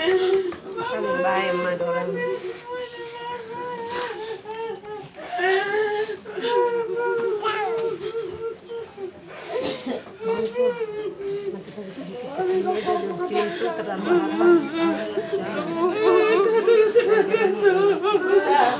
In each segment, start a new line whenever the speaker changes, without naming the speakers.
Macam baik mah kasih sedikit ke sini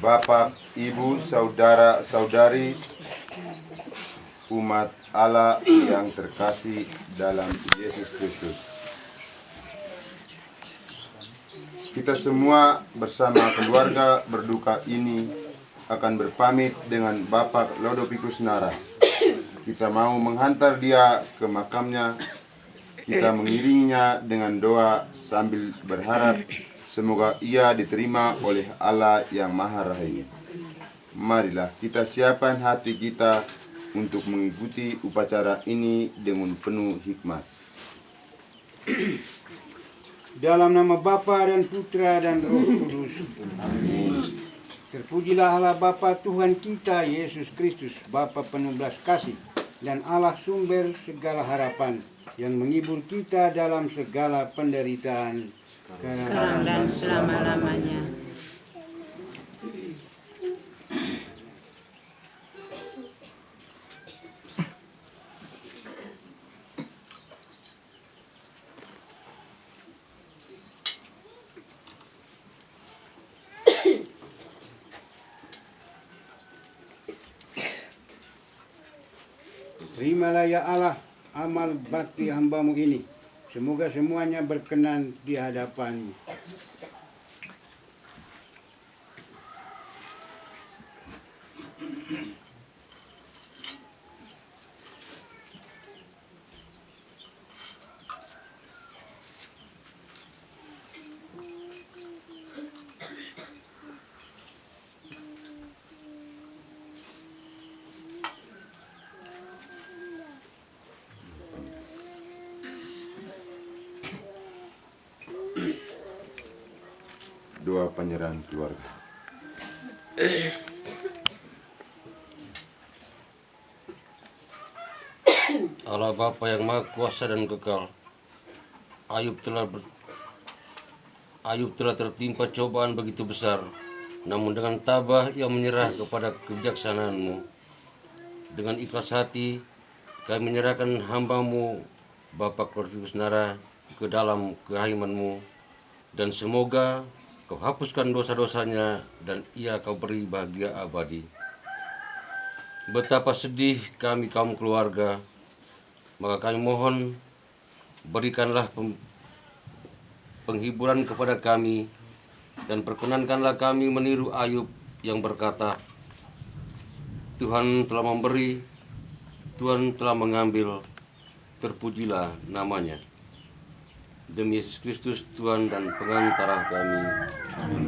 Bapak,
Ibu, Saudara-saudari, umat Allah yang terkasih dalam Yesus Kristus. Kita semua bersama keluarga berduka ini akan berpamit dengan Bapak Lodopicus Nara. Kita mau menghantar dia ke makamnya. Kita mengiringinya dengan doa sambil berharap semoga ia diterima oleh Allah yang Maha Rahim. Marilah kita siapkan hati kita untuk mengikuti upacara ini dengan penuh hikmat.
Dalam nama Bapa dan Putra dan Roh Kudus. Amin. Terpujilah Allah Bapa Tuhan kita Yesus Kristus, Bapa penuh belas kasih dan Allah sumber segala harapan yang menghibur kita dalam segala penderitaan
sekarang dan selama-lamanya.
Terimalah ya Allah amal bakti hambamu ini. Semoga semuanya berkenan di hadapanmu.
Doa penyerahan keluarga.
Allah Bapa yang Maha Kuasa dan Kekal. Ayub telah ber... Ayub telah tertimpa cobaan begitu besar, namun dengan tabah ia menyerah kepada kebijaksanaanmu. Dengan ikhlas hati, kami menyerahkan hambamu, Bapak Kortius Nara, ke dalam kerahimanmu, dan semoga kau hapuskan dosa-dosanya dan ia kau beri bahagia abadi. Betapa sedih kami kaum keluarga, maka kami mohon berikanlah penghiburan kepada kami dan perkenankanlah kami meniru Ayub yang berkata, Tuhan telah memberi, Tuhan telah mengambil, terpujilah namanya. Demi Yesus Kristus Tuhan dan pengantara kami.
Tuhan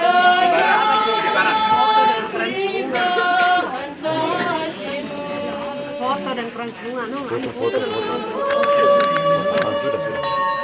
Oh
Foto dan keren semua, no? Ada foto dan keren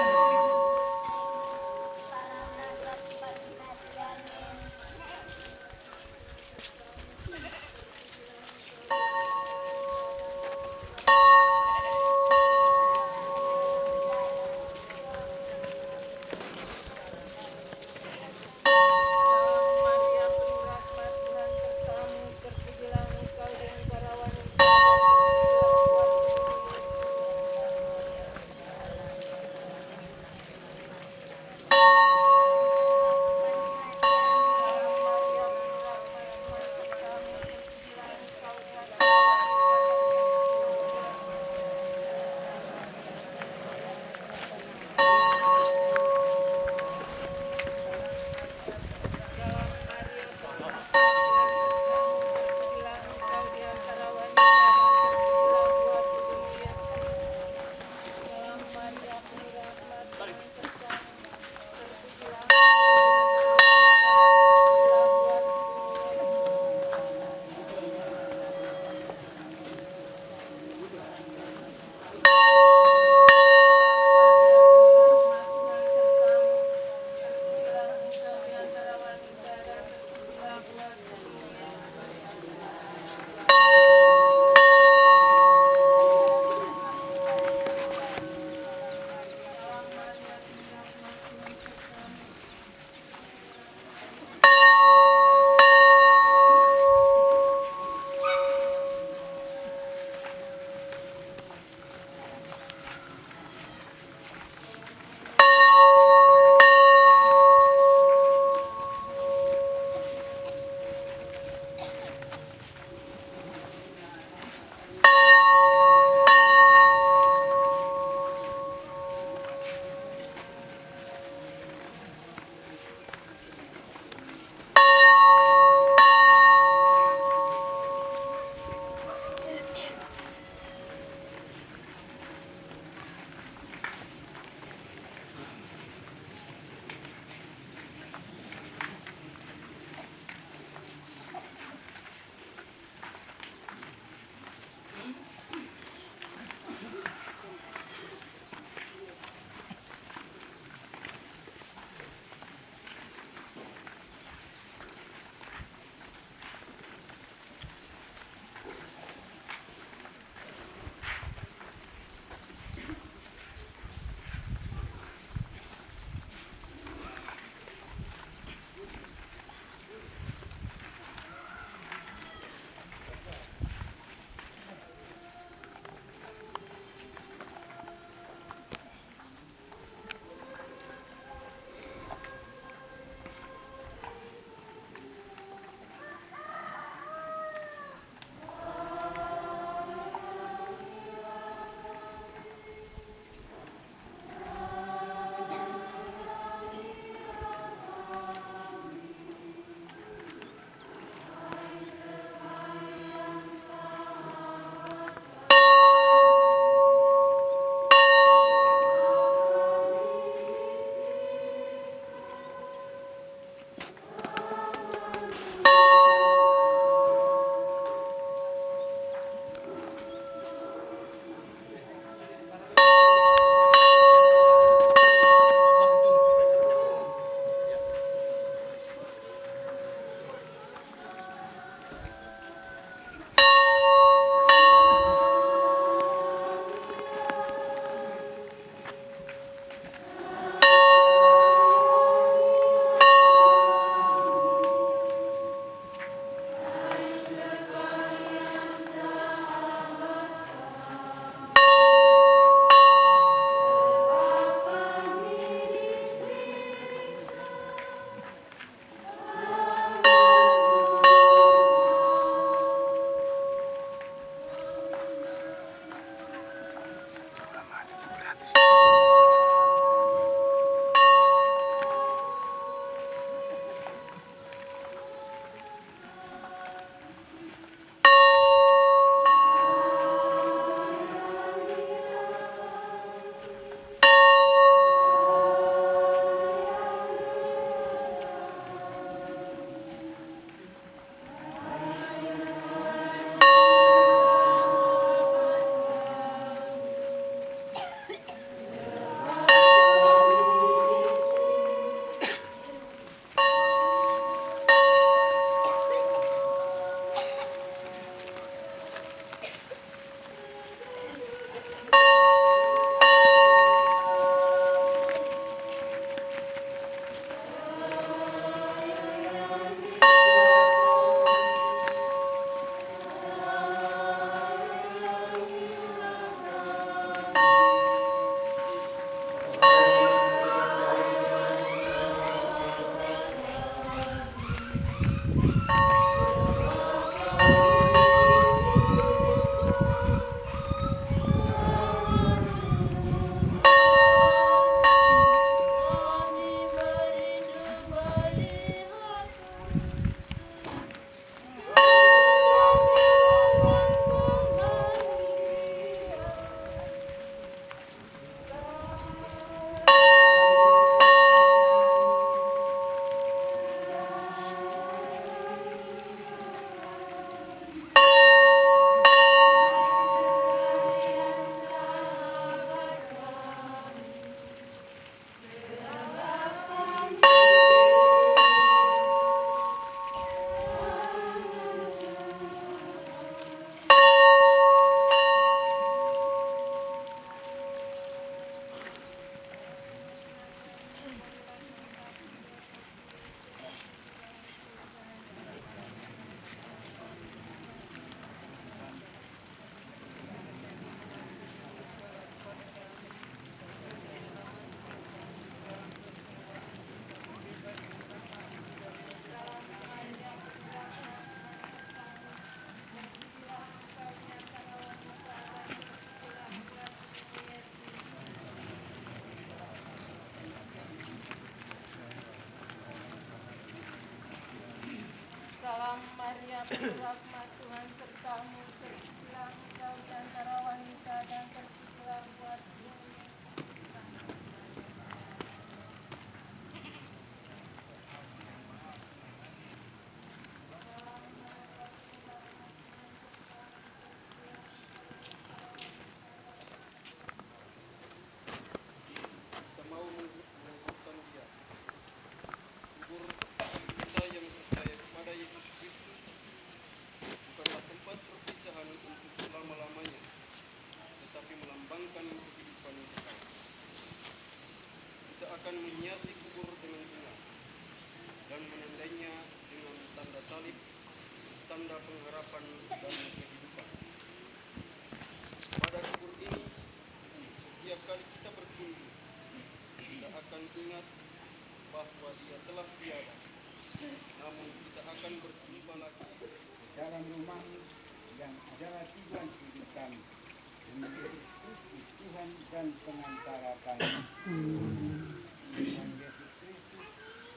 dan
pengantara kami. Tuhan Yesus Kristus,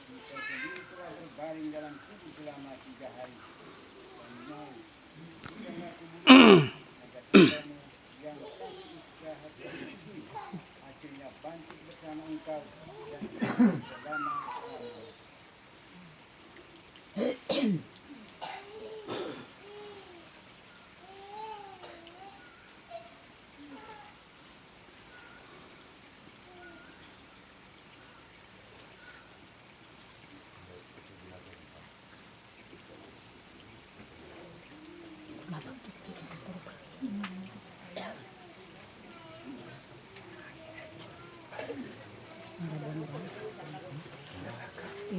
kita sendiri telah berbaring dalam tubuh selama tiga hari. Dan mau berikanlah kemuliaan agar kitamu yang kami istirahat dan sedih, akhirnya bangkit bersama engkau dan selama lamanya.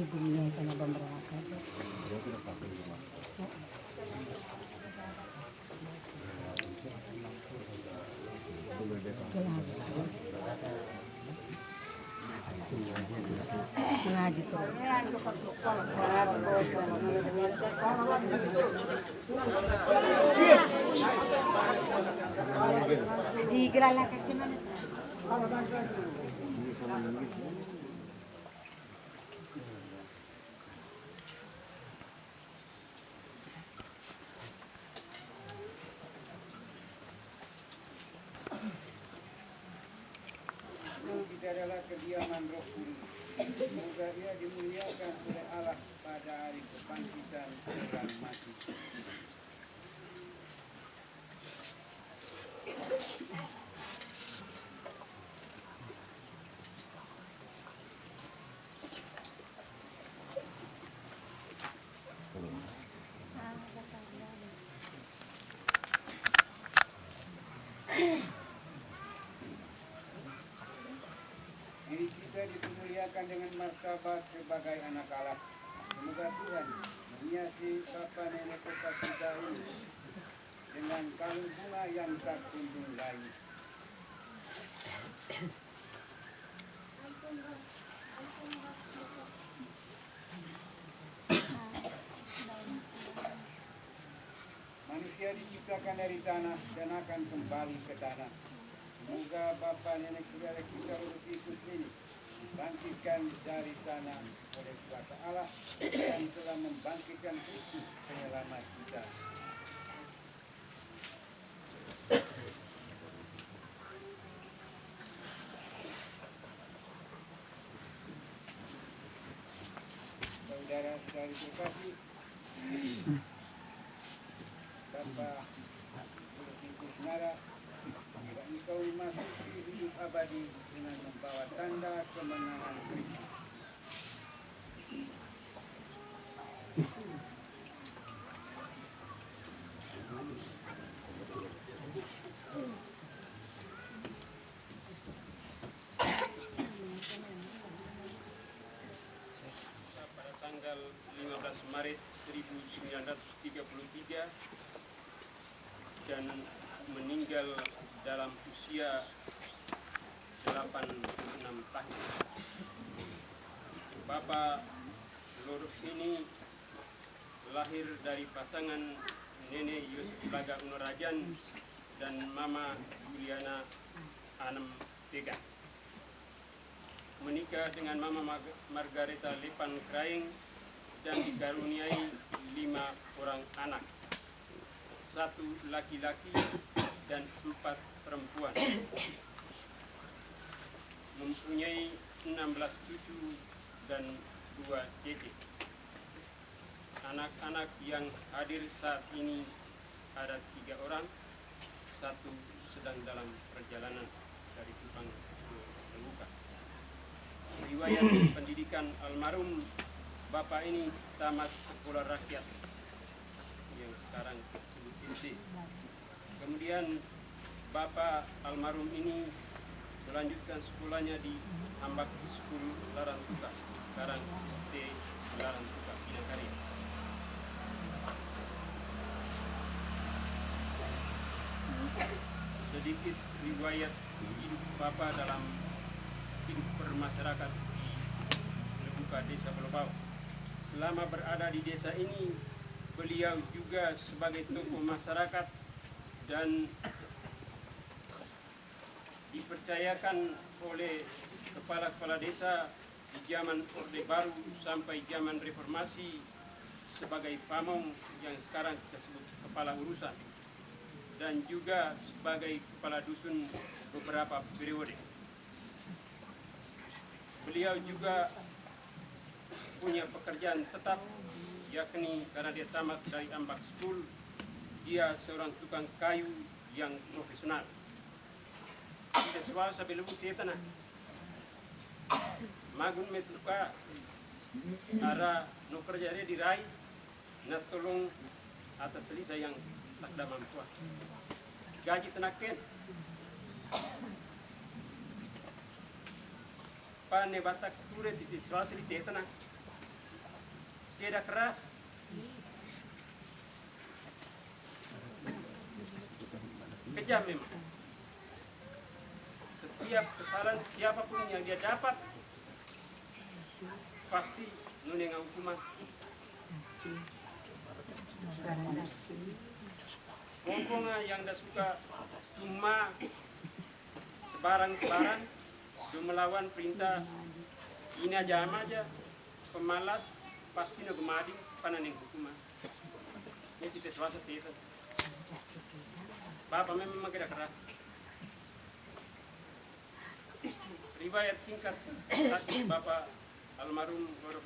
Ibunya kena pemberangkat. Ngaji terus. Di gerala kaki mana?
Itu kita adalah kediaman roh kudus. Semoga dia dimuliakan oleh Allah pada hari kebangkitan orang mati. Diri kita dimuliakan dengan martabat sebagai anak Allah. Semoga Tuhan menghiasi bapa nenek kita kita ini dengan kalung bunga yang tak kunjung lain. Manusia diciptakan dari tanah dan akan kembali ke tanah. Semoga Bapa Nenek Saudara kita Roh Kristus ini dibangkitkan dari tanah oleh kuasa Allah yang telah membangkitkan Kristus penyelamat kita. Saudara saudari terkasih, Bapak Kristus Nara Bila engkau memasuki hidup abadi dengan membawa tanda kemenangan Kristus.
pada tanggal 15 Maret 1933 dan meninggal dalam usia 86 tahun. Bapak Lurus ini lahir dari pasangan Nenek Yusuf Laga Unurajan dan Mama Juliana Anem Tega. Menikah dengan Mama Margareta Lipan Kraing dan dikaruniai lima orang anak, satu laki-laki dan empat perempuan. Mempunyai 16 cucu dan dua cicit. Anak-anak yang hadir saat ini ada tiga orang, satu sedang dalam perjalanan dari Kupang ke Lemuka. Riwayat pendidikan almarhum Bapak ini tamat sekolah rakyat yang sekarang SD. Kemudian Bapak almarhum ini melanjutkan sekolahnya di Ambak School Larantuka, sekarang SD Larantuka, Binakarya. Sedikit riwayat hidup Bapak dalam hidup bermasyarakat Lebuka Desa Pelopau. Selama berada di desa ini, beliau juga sebagai tokoh masyarakat dan dipercayakan oleh kepala-kepala desa di zaman Orde Baru sampai zaman Reformasi sebagai pamong yang sekarang kita sebut kepala urusan dan juga sebagai kepala dusun beberapa periode. Beliau juga punya pekerjaan tetap yakni karena dia tamat dari Ambak School dia seorang tukang kayu yang profesional. Tidak selalu sampai lebu dia tanah magun metluka ara no kerja dia dirai na tolong atas selisa yang tak ada mampu. Gaji tenaken pane batak ture di selalu di tanah tidak keras. Kejam memang setiap kesalahan siapa pun yang dia dapat pasti nuneng hukuman. Pokoknya yang dah suka cuma sebarang-sebarang dia melawan perintah ini aja aja. Pemalas pasti nak gemadi panen yang hukuman ini kita selasa tidak Bapak memang tidak keras riwayat singkat Bapak almarhum Gorof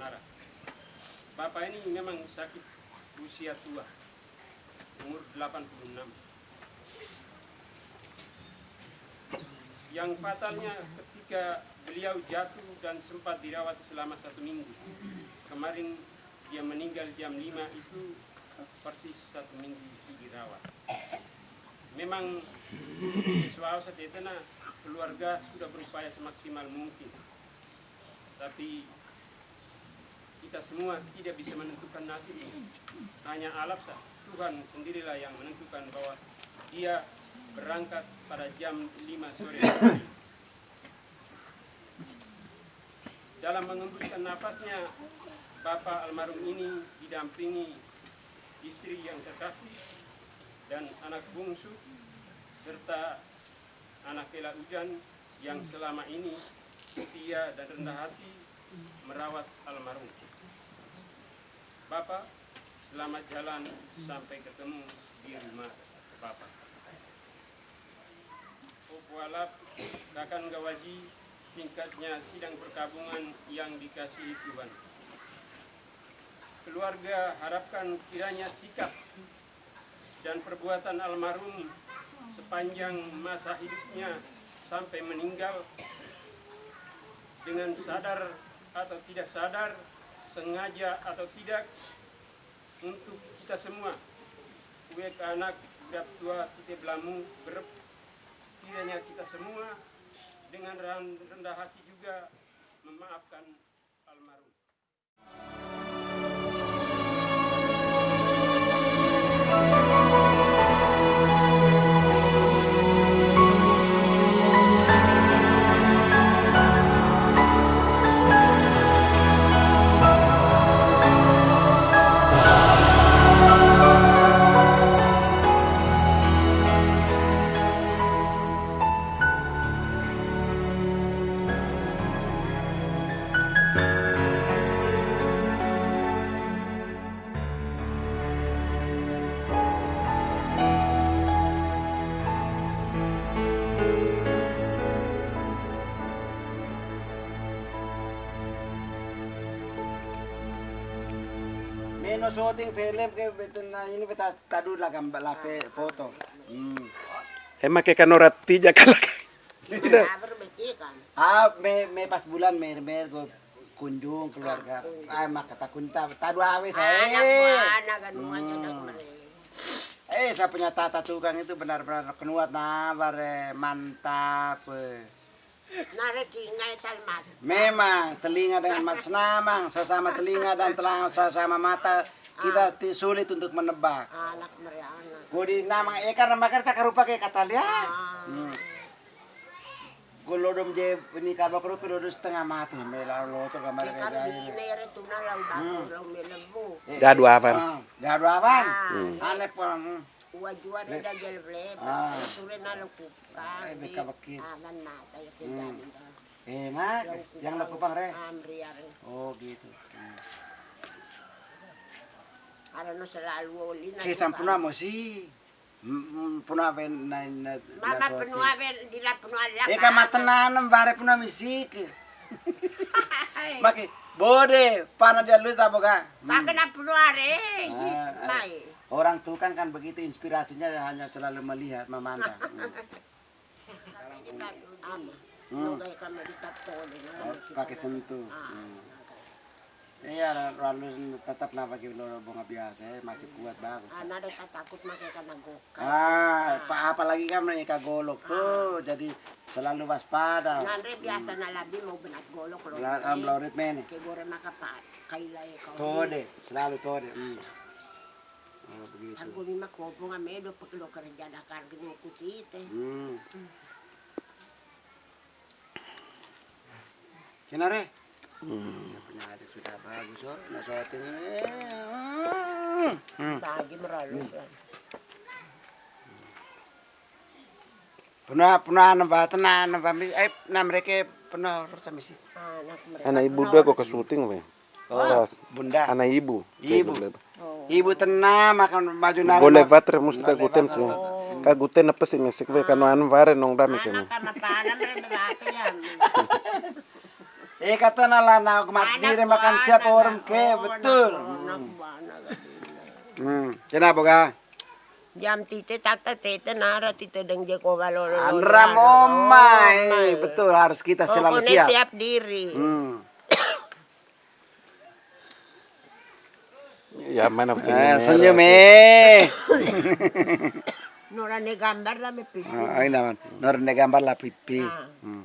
Nara. Bapak ini memang sakit usia tua. Umur 86 yang fatalnya ketika beliau jatuh dan sempat dirawat selama satu minggu kemarin dia meninggal jam 5 itu persis satu minggu dirawat. Memang soal setetena keluarga sudah berupaya semaksimal mungkin. Tapi kita semua tidak bisa menentukan nasib ini. Hanya alam sah Tuhan sendirilah yang menentukan bahwa dia berangkat pada jam 5 sore dalam mengembuskan nafasnya Bapak almarhum ini didampingi istri yang terkasih dan anak bungsu serta anak Ela Ujan yang selama ini setia dan rendah hati merawat almarhum. Bapak, selamat jalan sampai ketemu di rumah Bapak. Okualap Kakan Gawaji singkatnya sidang perkabungan yang dikasihi Tuhan. Keluarga harapkan kiranya sikap dan perbuatan almarhum sepanjang masa hidupnya sampai meninggal dengan sadar atau tidak sadar, sengaja atau tidak untuk kita semua. Kue anak, budak tua, kita belamu, berep. Kiranya kita semua dengan rendah hati juga memaafkan almarhum.
Meno shooting film ke betul na ini beta tadu lah gambar fe- foto. Hmm.
Emang kayak kanora tija kalak.
Ah, me, me pas bulan mer mer go kunjung keluarga. Ah, mak kata kunta tadu awe saya.
anak ganuannya dak mere.
Eh, saya punya tata tukang itu benar-benar kenuat nah, bare mantap. eh.
Talmat.
Memang telinga dengan mata senamang, sesama telinga dan telang sesama mata kita ti- sulit untuk menebak.
Anak anak.
Gudi namang eh karena makar tak karupa kayak kata lihat. Hmm. Gulodom je ini karba kru kudu setengah mati mela lo to gambar kayak
Kan
gaya.
di nere tu na lau batu lau melebu.
Gadu avan.
Ah, Gadu awan. Ane pun. Hmm.
Ua jua na da gel ble.
Ah.
Sure na lau kuka.
Eh, beka bakit.
Aman mata ya
Hmm.
kejan.
Eh, nak, yang nak kupang re.
Are.
Oh, gitu. Hmm.
Ara no selalu oli na.
Kisah punah mo si. Punah ben na na.
Mama penua ben di la penua la.
Eh kamatenan bare punah misik. Maki bode pana dia lu taboga.
Kaka na penua re.
Ah, ah.
Mai.
Orang tukang kan begitu inspirasinya hanya selalu melihat, memandang. Hmm. Oh, pakai sentuh. Hmm. Iya, lalu tetap nama kita bunga biasa, masih kuat bagus.
Ana re takut make ka nagoka.
Ah, pa apalagi kan mereka golok tuh, jadi selalu waspada.
Nandre biasa na labi mo benat golok lo.
Lah, am laurit men.
Kay gore makapat. Kailay ka.
Tode, selalu tode. Hmm. Oh, begitu.
Aku ni makopo nga medo paglo ka rin dyan akar gini kutite.
Hmm. Kinare? Hmm. Punya adik sudah bagus, oh. Nah, shooting ini. Hmm.
Bagi meralo siya.
Puna puna namba tena namba mi eh na mereka puna rasa misi.
Anak mereka.
Anak ibu dua kok ke syuting we.
Oh, bunda.
Anak ibu.
Ibu. Ibu tenang makan maju nari.
Boleh vatre musti kaguten sih. Kaguten apa sih mesik we kanu anu vare nong dami
yan.
Eh kata nala na kumatire makan siapa orang ke betul.
Bana.
Hmm. Kenapa ga?
Jam tite takta tete nara tite deng je ko valoro.
Andra momai. Betul harus kita selalu siap.
siap diri.
Hmm.
Ya mana sih.
Eh, senyum eh.
Nora ne gambar lah me pipi.
Ah, ini naman. Nor ne gambar lah pipi. Hmm.